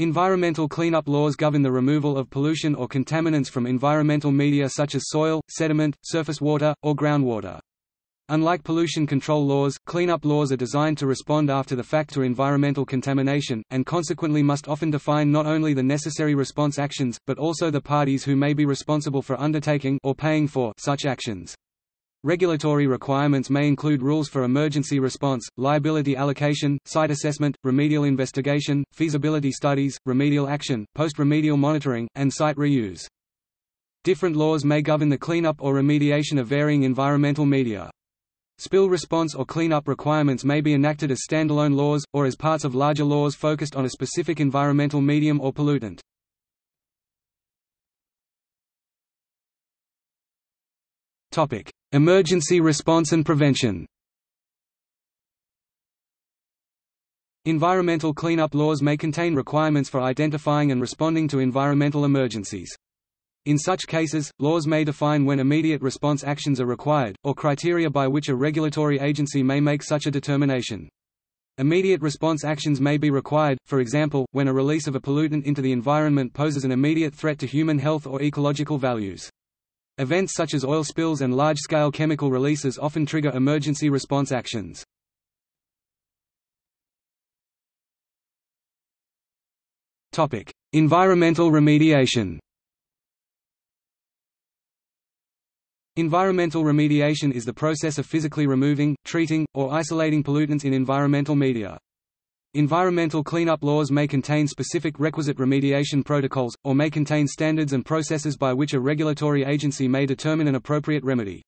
Environmental cleanup laws govern the removal of pollution or contaminants from environmental media such as soil, sediment, surface water, or groundwater. Unlike pollution control laws, cleanup laws are designed to respond after the fact to environmental contamination, and consequently must often define not only the necessary response actions, but also the parties who may be responsible for undertaking or paying for such actions. Regulatory requirements may include rules for emergency response, liability allocation, site assessment, remedial investigation, feasibility studies, remedial action, post-remedial monitoring, and site reuse. Different laws may govern the cleanup or remediation of varying environmental media. Spill response or cleanup requirements may be enacted as standalone laws, or as parts of larger laws focused on a specific environmental medium or pollutant. Topic: Emergency response and prevention. Environmental cleanup laws may contain requirements for identifying and responding to environmental emergencies. In such cases, laws may define when immediate response actions are required, or criteria by which a regulatory agency may make such a determination. Immediate response actions may be required, for example, when a release of a pollutant into the environment poses an immediate threat to human health or ecological values. Events such as oil spills and large-scale chemical releases often trigger emergency response actions. environmental remediation Environmental remediation is the process of physically removing, treating, or isolating pollutants in environmental media. Environmental cleanup laws may contain specific requisite remediation protocols, or may contain standards and processes by which a regulatory agency may determine an appropriate remedy.